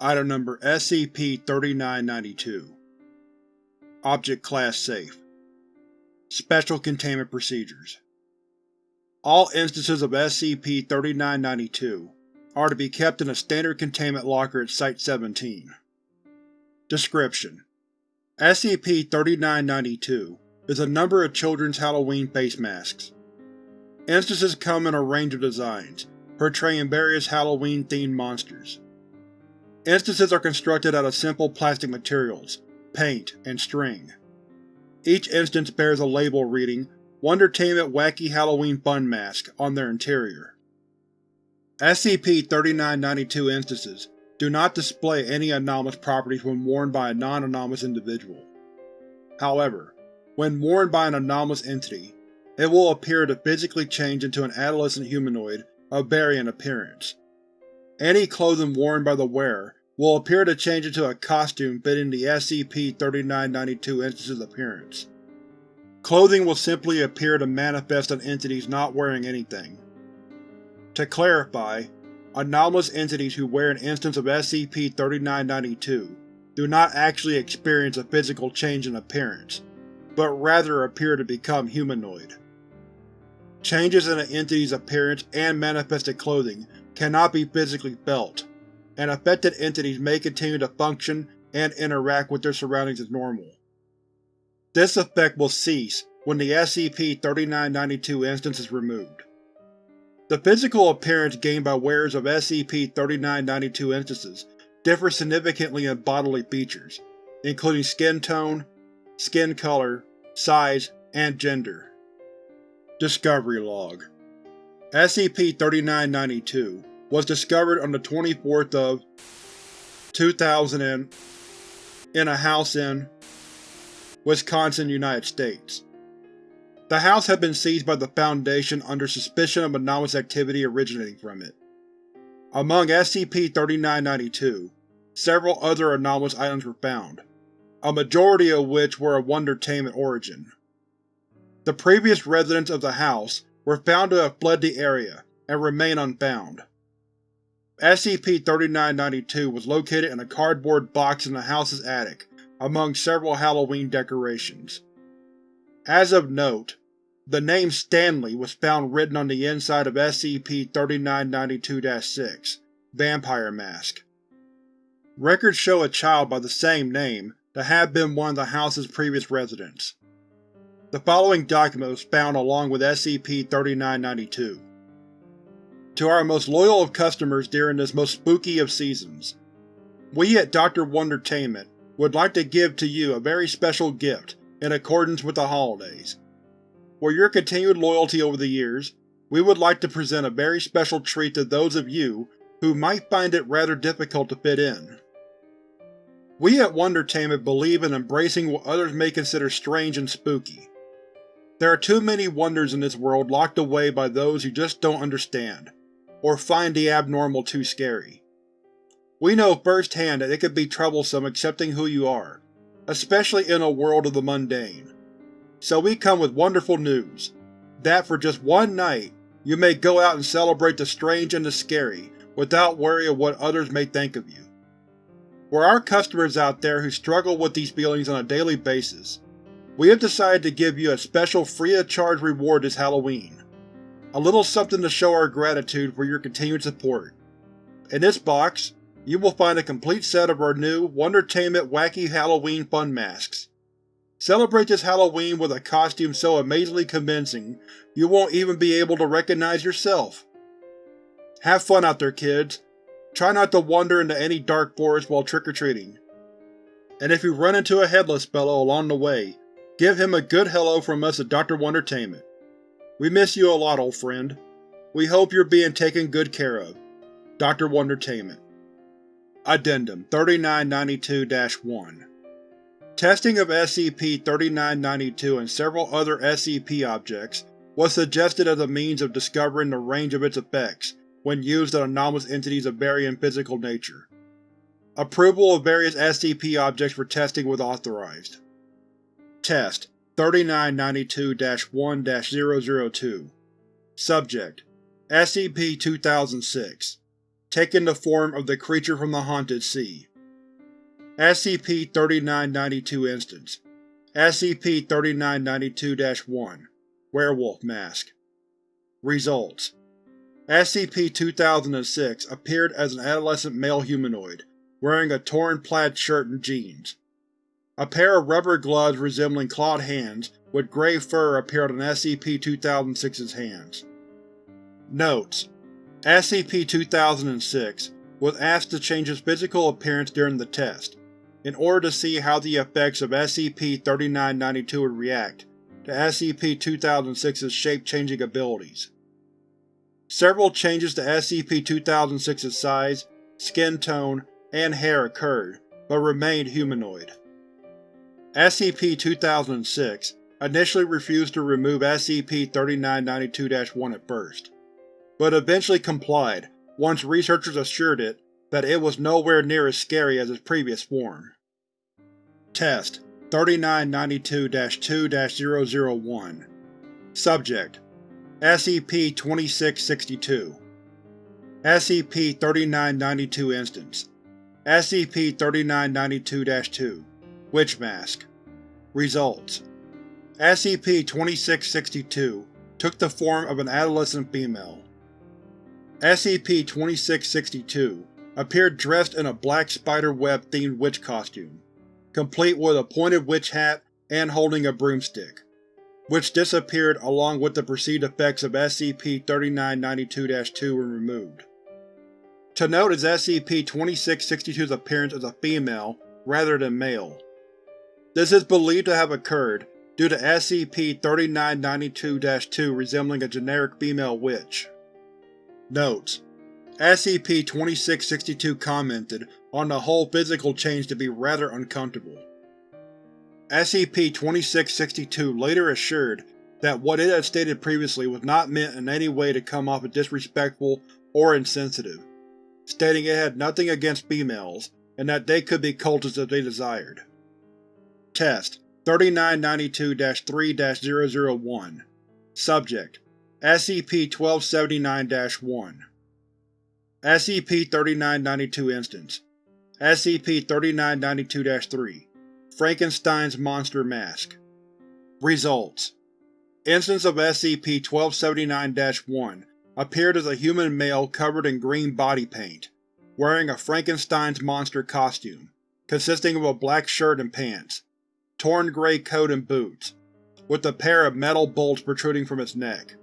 Item Number SCP-3992 Object Class Safe Special Containment Procedures All instances of SCP-3992 are to be kept in a standard containment locker at Site-17. Description: SCP-3992 is a number of children's Halloween face masks. Instances come in a range of designs, portraying various Halloween-themed monsters. Instances are constructed out of simple plastic materials, paint, and string. Each instance bears a label reading Wondertainment Wacky Halloween Fun Mask on their interior. SCP-3992 instances do not display any anomalous properties when worn by a non-anomalous individual. However, when worn by an anomalous entity, it will appear to physically change into an adolescent humanoid of varying appearance. Any clothing worn by the wearer will appear to change into a costume fitting the SCP-3992 instance's appearance. Clothing will simply appear to manifest on entities not wearing anything. To clarify, anomalous entities who wear an instance of SCP-3992 do not actually experience a physical change in appearance, but rather appear to become humanoid. Changes in an entity's appearance and manifested clothing cannot be physically felt, and affected entities may continue to function and interact with their surroundings as normal. This effect will cease when the SCP-3992 instance is removed. The physical appearance gained by wearers of SCP-3992 instances differs significantly in bodily features, including skin tone, skin color, size, and gender. Discovery Log SCP-3992 was discovered on the 24th of 2000 in a house in Wisconsin, United States. The house had been seized by the Foundation under suspicion of anomalous activity originating from it. Among SCP-3992, several other anomalous items were found, a majority of which were of Wondertainment origin. The previous residents of the house were found to have fled the area and remain unfound. SCP-3992 was located in a cardboard box in the house's attic, among several Halloween decorations. As of note, the name Stanley was found written on the inside of SCP-3992-6, Vampire Mask. Records show a child by the same name to have been one of the house's previous residents. The following document was found along with SCP-3992. To our most loyal of customers during this most spooky of seasons, we at Dr. Wondertainment would like to give to you a very special gift in accordance with the holidays. For your continued loyalty over the years, we would like to present a very special treat to those of you who might find it rather difficult to fit in. We at Wondertainment believe in embracing what others may consider strange and spooky. There are too many wonders in this world locked away by those who just don't understand, or find the abnormal too scary. We know firsthand that it can be troublesome accepting who you are, especially in a world of the mundane. So we come with wonderful news, that for just one night, you may go out and celebrate the strange and the scary without worry of what others may think of you. For our customers out there who struggle with these feelings on a daily basis, we have decided to give you a special free-of-charge reward this Halloween a little something to show our gratitude for your continued support. In this box, you will find a complete set of our new Wondertainment Wacky Halloween Fun Masks. Celebrate this Halloween with a costume so amazingly convincing you won't even be able to recognize yourself. Have fun out there, kids. Try not to wander into any dark forest while trick-or-treating. And if you run into a headless fellow along the way, give him a good hello from us at Dr. Wondertainment. We miss you a lot, old friend. We hope you're being taken good care of. Dr. Wondertainment Addendum 3992-1 Testing of SCP-3992 and several other SCP objects was suggested as a means of discovering the range of its effects when used on anomalous entities of varying physical nature. Approval of various SCP objects for testing was authorized. Test 3992-1-002 Subject: SCP-2006 taking the form of the creature from the Haunted Sea. SCP-3992 Instance. SCP-3992-1 Werewolf Mask. Results. SCP-2006 appeared as an adolescent male humanoid, wearing a torn plaid shirt and jeans. A pair of rubber gloves resembling clawed hands with gray fur appeared on SCP-2006's hands. Notes: SCP-2006 was asked to change its physical appearance during the test, in order to see how the effects of SCP-3992 would react to SCP-2006's shape-changing abilities. Several changes to SCP-2006's size, skin tone, and hair occurred, but remained humanoid. SCP-2006 initially refused to remove SCP-3992-1 at first, but eventually complied once researchers assured it that it was nowhere near as scary as its previous form. Test 3992-2-001 Subject SCP-2662 SCP-3992 Instance. SCP-3992-2 Witch Mask Results SCP-2662 took the form of an adolescent female. SCP-2662 appeared dressed in a black spider-web-themed witch costume, complete with a pointed witch hat and holding a broomstick which disappeared along with the perceived effects of SCP-3992-2 when removed. To note is SCP-2662's appearance as a female rather than male. This is believed to have occurred due to SCP-3992-2 resembling a generic female witch. Notes: SCP-2662 commented on the whole physical change to be rather uncomfortable. SCP-2662 later assured that what it had stated previously was not meant in any way to come off as disrespectful or insensitive, stating it had nothing against females and that they could be cultists if they desired. Test 3992-3-001 Subject SCP-1279-1 SCP-3992 Instance SCP-3992-3 Frankenstein's Monster Mask. Results. Instance of SCP-1279-1 appeared as a human male covered in green body paint, wearing a Frankenstein's monster costume, consisting of a black shirt and pants, torn gray coat and boots, with a pair of metal bolts protruding from its neck.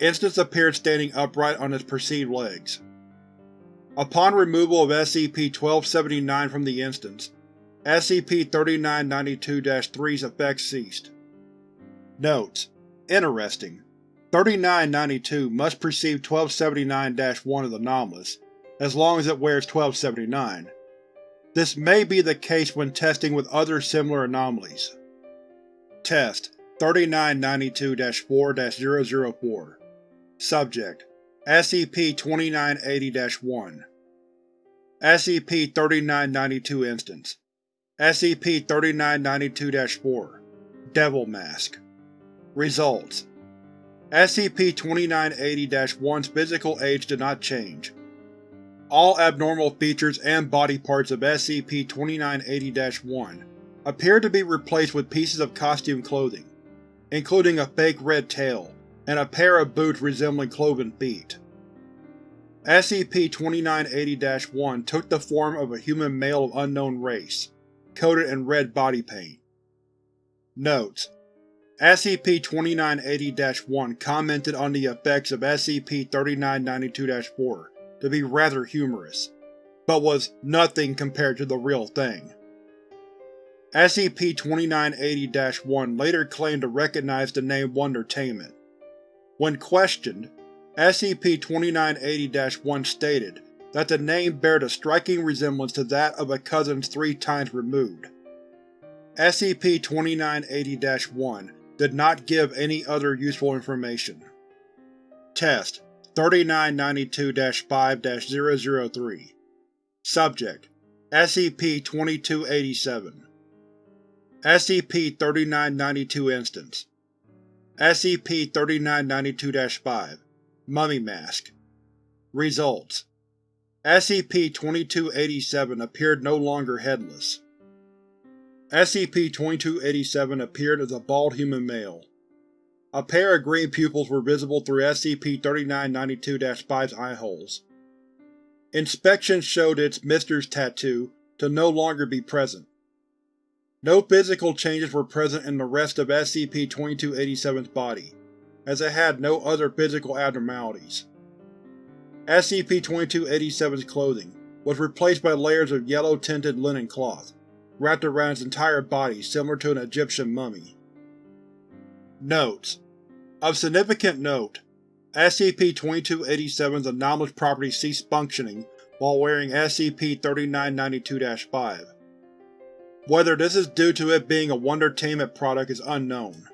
Instance appeared standing upright on its perceived legs. Upon removal of SCP-1279 from the instance, SCP-3992-3's effects ceased. Notes: Interesting. 3992 must perceive 1279-1 as anomalous, as long as it wears 1279. This may be the case when testing with other similar anomalies. Test 3992-4-004 Subject SCP-2980-1 SCP-3992 Instance. SCP-3992-4 Devil Mask. Results SCP-2980-1's physical age did not change. All abnormal features and body parts of SCP-2980-1 appear to be replaced with pieces of costume clothing, including a fake red tail and a pair of boots resembling cloven feet. SCP-2980-1 took the form of a human male of unknown race, coated in red body paint. Notes: SCP-2980-1 commented on the effects of SCP-3992-4 to be rather humorous, but was nothing compared to the real thing. SCP-2980-1 later claimed to recognize the name Wondertainment. When questioned, SCP-2980-1 stated that the name bared a striking resemblance to that of a cousin three times removed. SCP-2980-1 did not give any other useful information. Test 3992-5-003 Subject. SCP-2287 SCP-3992 Instance. SCP-3992-5 Mummy Mask. Results. SCP-2287 appeared no longer headless. SCP-2287 appeared as a bald human male. A pair of green pupils were visible through SCP-3992-5's eyeholes. Inspection showed its Mister's tattoo to no longer be present. No physical changes were present in the rest of SCP-2287's body, as it had no other physical abnormalities. SCP-2287's clothing was replaced by layers of yellow-tinted linen cloth, wrapped around its entire body similar to an Egyptian mummy. Notes: Of significant note, SCP-2287's anomalous property ceased functioning while wearing SCP-3992-5. Whether this is due to it being a Wondertainment product is unknown.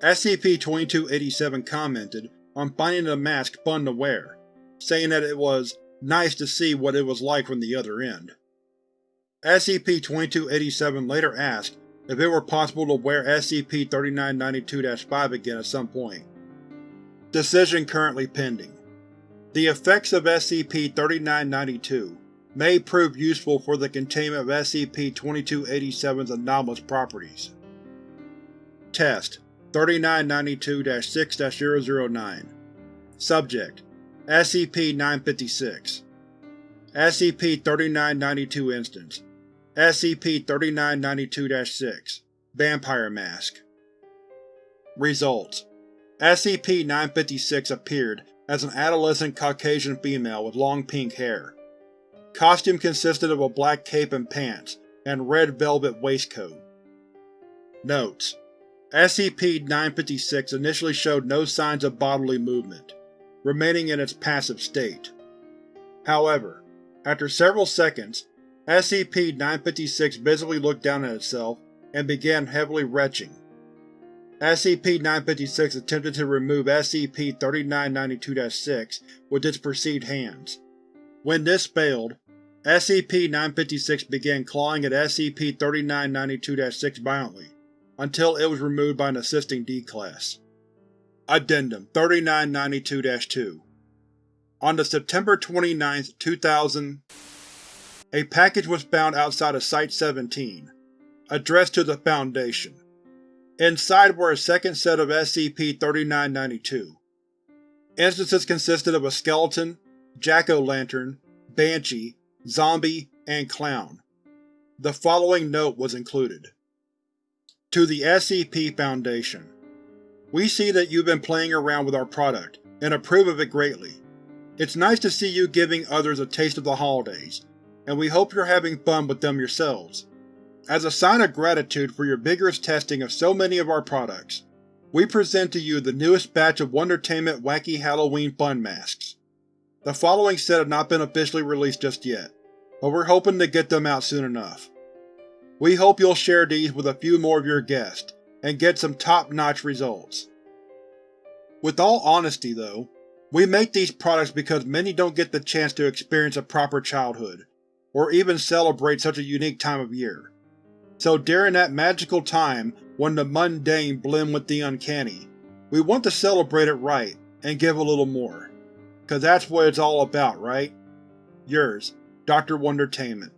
SCP-2287 commented on finding the mask fun to wear, saying that it was nice to see what it was like from the other end. SCP-2287 later asked if it were possible to wear SCP-3992-5 again at some point. Decision currently pending. The effects of SCP-3992 may prove useful for the containment of SCP-2287's anomalous properties. Test 3992-6-009 Subject SCP-956 SCP-3992 Instance SCP-3992-6 Vampire Mask Results SCP-956 appeared as an adolescent Caucasian female with long pink hair. Costume consisted of a black cape and pants, and red velvet waistcoat. Notes: SCP-956 initially showed no signs of bodily movement, remaining in its passive state. However, after several seconds, SCP-956 visibly looked down at itself and began heavily retching. SCP-956 attempted to remove SCP-3992-6 with its perceived hands. When this failed, SCP-956 began clawing at SCP-3992-6 violently, until it was removed by an assisting D-Class. Addendum 3992-2 On the September 29, 2000 a package was found outside of Site-17, addressed to the Foundation. Inside were a second set of SCP-3992. Instances consisted of a skeleton, jack-o'-lantern, banshee, zombie, and clown. The following note was included. To the SCP Foundation We see that you've been playing around with our product, and approve of it greatly. It's nice to see you giving others a taste of the holidays, and we hope you're having fun with them yourselves. As a sign of gratitude for your vigorous testing of so many of our products, we present to you the newest batch of Wondertainment Wacky Halloween Fun Masks. The following set have not been officially released just yet, but we're hoping to get them out soon enough. We hope you'll share these with a few more of your guests, and get some top-notch results. With all honesty, though, we make these products because many don't get the chance to experience a proper childhood, or even celebrate such a unique time of year. So during that magical time when the mundane blend with the uncanny, we want to celebrate it right and give a little more. Cause that's what it's all about, right? Yours, Dr. Wondertainment.